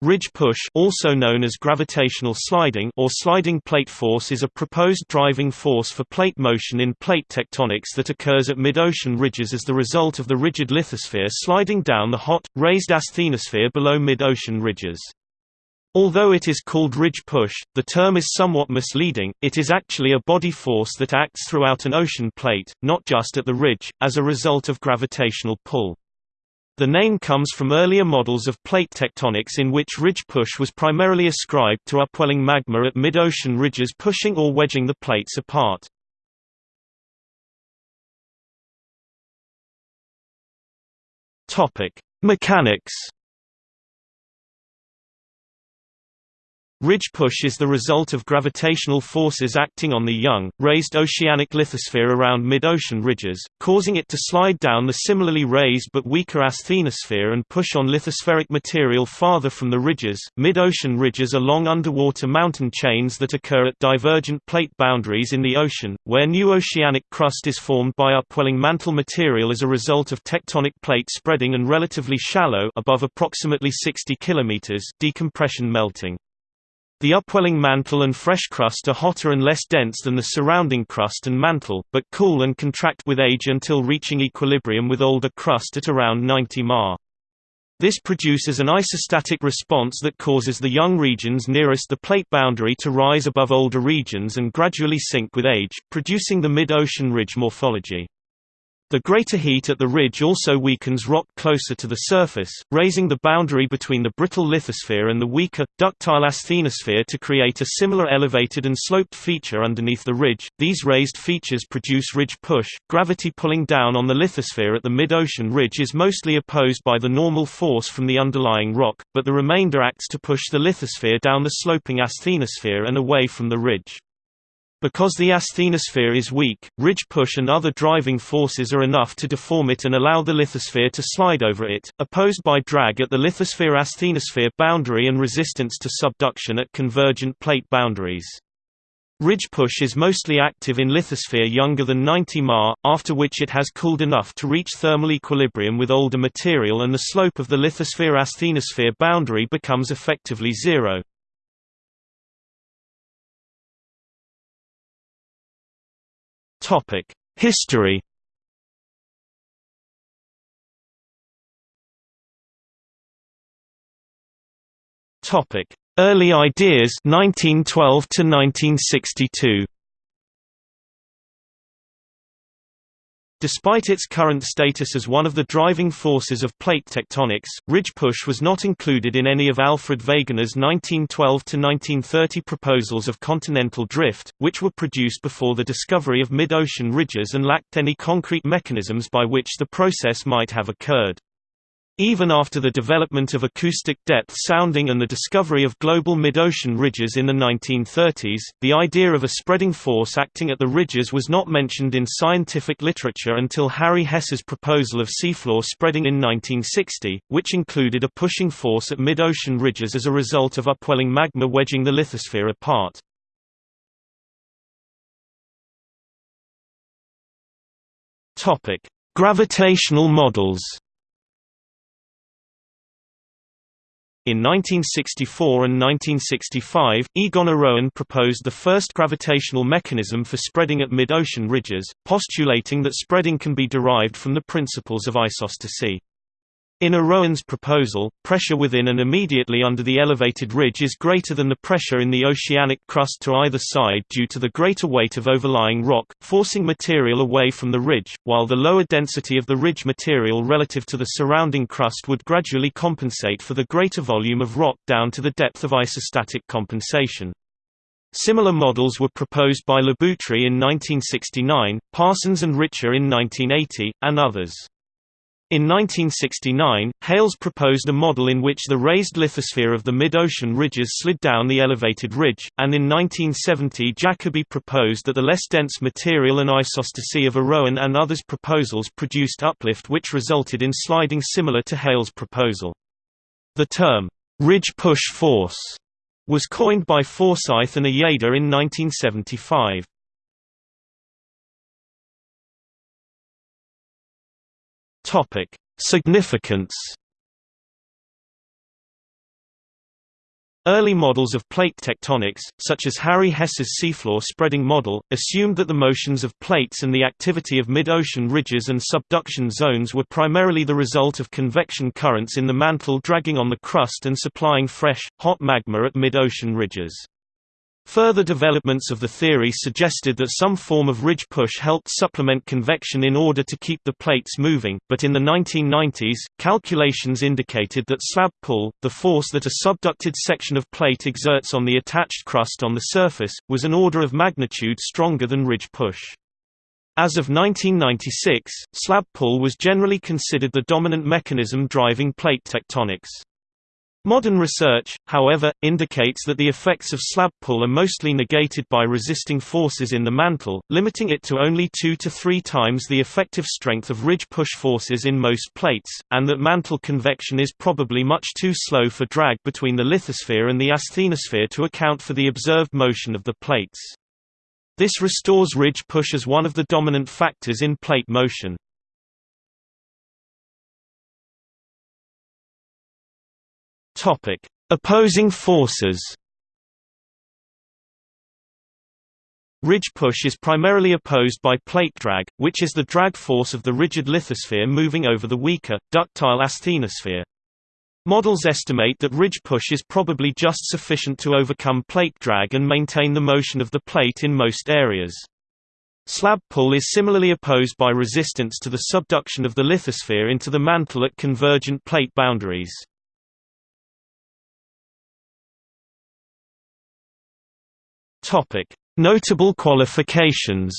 Ridge push also known as gravitational sliding or sliding plate force is a proposed driving force for plate motion in plate tectonics that occurs at mid-ocean ridges as the result of the rigid lithosphere sliding down the hot, raised asthenosphere below mid-ocean ridges. Although it is called ridge push, the term is somewhat misleading, it is actually a body force that acts throughout an ocean plate, not just at the ridge, as a result of gravitational pull. The name comes from earlier models of plate tectonics in which ridge push was primarily ascribed to upwelling magma at mid-ocean ridges pushing or wedging the plates apart. Mechanics Ridge push is the result of gravitational forces acting on the young, raised oceanic lithosphere around mid-ocean ridges, causing it to slide down the similarly raised but weaker asthenosphere and push on lithospheric material farther from the ridges. Mid-ocean ridges are long underwater mountain chains that occur at divergent plate boundaries in the ocean, where new oceanic crust is formed by upwelling mantle material as a result of tectonic plate spreading and relatively shallow above approximately 60 km decompression melting. The upwelling mantle and fresh crust are hotter and less dense than the surrounding crust and mantle, but cool and contract with age until reaching equilibrium with older crust at around 90 Ma. This produces an isostatic response that causes the young regions nearest the plate boundary to rise above older regions and gradually sink with age, producing the mid-ocean ridge morphology. The greater heat at the ridge also weakens rock closer to the surface, raising the boundary between the brittle lithosphere and the weaker, ductile asthenosphere to create a similar elevated and sloped feature underneath the ridge. These raised features produce ridge push. Gravity pulling down on the lithosphere at the mid-ocean ridge is mostly opposed by the normal force from the underlying rock, but the remainder acts to push the lithosphere down the sloping asthenosphere and away from the ridge. Because the asthenosphere is weak, ridge push and other driving forces are enough to deform it and allow the lithosphere to slide over it, opposed by drag at the lithosphere-asthenosphere boundary and resistance to subduction at convergent plate boundaries. Ridge push is mostly active in lithosphere younger than 90 Ma, after which it has cooled enough to reach thermal equilibrium with older material and the slope of the lithosphere-asthenosphere boundary becomes effectively zero. Topic: History. Topic: Early ideas 1912 to 1962. Despite its current status as one of the driving forces of plate tectonics, ridge push was not included in any of Alfred Wegener's 1912–1930 proposals of continental drift, which were produced before the discovery of mid-ocean ridges and lacked any concrete mechanisms by which the process might have occurred. Even after the development of acoustic depth sounding and the discovery of global mid-ocean ridges in the 1930s, the idea of a spreading force acting at the ridges was not mentioned in scientific literature until Harry Hess's proposal of seafloor spreading in 1960, which included a pushing force at mid-ocean ridges as a result of upwelling magma wedging the lithosphere apart. Gravitational models In 1964 and 1965, Egon Orowan proposed the first gravitational mechanism for spreading at mid-ocean ridges, postulating that spreading can be derived from the principles of isostasy. In Orowan's proposal, pressure within and immediately under the elevated ridge is greater than the pressure in the oceanic crust to either side due to the greater weight of overlying rock, forcing material away from the ridge, while the lower density of the ridge material relative to the surrounding crust would gradually compensate for the greater volume of rock down to the depth of isostatic compensation. Similar models were proposed by Lliboutry in 1969, Parsons and Richter in 1980, and others. In 1969, Hales proposed a model in which the raised lithosphere of the mid-ocean ridges slid down the elevated ridge, and in 1970 Jacoby proposed that the less dense material and isostasy of Orowan and others' proposals produced uplift which resulted in sliding similar to Hales' proposal. The term, ridge push force, was coined by Forsyth and Uyeda in 1975. Topic: Significance. Early models of plate tectonics, such as Harry Hess's seafloor spreading model, assumed that the motions of plates and the activity of mid-ocean ridges and subduction zones were primarily the result of convection currents in the mantle dragging on the crust and supplying fresh, hot magma at mid-ocean ridges. Further developments of the theory suggested that some form of ridge push helped supplement convection in order to keep the plates moving, but in the 1990s, calculations indicated that slab pull, the force that a subducted section of plate exerts on the attached crust on the surface, was an order of magnitude stronger than ridge push. As of 1996, slab pull was generally considered the dominant mechanism driving plate tectonics. Modern research, however, indicates that the effects of slab pull are mostly negated by resisting forces in the mantle, limiting it to only two to three times the effective strength of ridge push forces in most plates, and that mantle convection is probably much too slow for drag between the lithosphere and the asthenosphere to account for the observed motion of the plates. This restores ridge push as one of the dominant factors in plate motion. Topic: Opposing forces. Ridge push is primarily opposed by plate drag, which is the drag force of the rigid lithosphere moving over the weaker, ductile asthenosphere. Models estimate that ridge push is probably just sufficient to overcome plate drag and maintain the motion of the plate in most areas. Slab pull is similarly opposed by resistance to the subduction of the lithosphere into the mantle at convergent plate boundaries. Notable qualifications.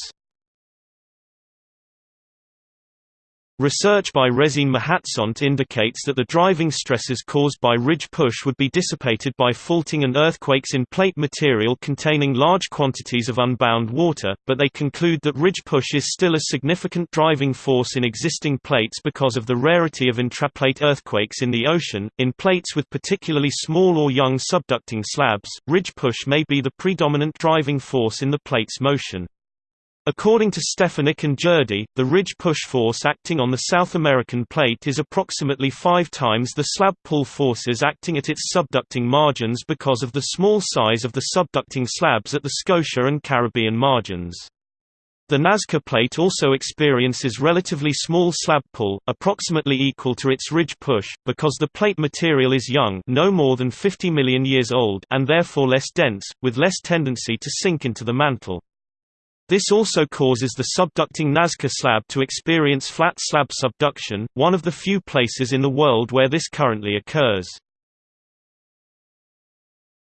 Research by Rezin Mahatsont indicates that the driving stresses caused by ridge push would be dissipated by faulting and earthquakes in plate material containing large quantities of unbound water, but they conclude that ridge push is still a significant driving force in existing plates because of the rarity of intraplate earthquakes in the ocean. In plates with particularly small or young subducting slabs, ridge push may be the predominant driving force in the plate's motion. According to Stefanick and Jurdy, the ridge push force acting on the South American plate is approximately five times the slab pull forces acting at its subducting margins because of the small size of the subducting slabs at the Scotia and Caribbean margins. The Nazca plate also experiences relatively small slab pull, approximately equal to its ridge push, because the plate material is young no more than 50 million years old and therefore less dense, with less tendency to sink into the mantle. This also causes the subducting Nazca slab to experience flat slab subduction, one of the few places in the world where this currently occurs.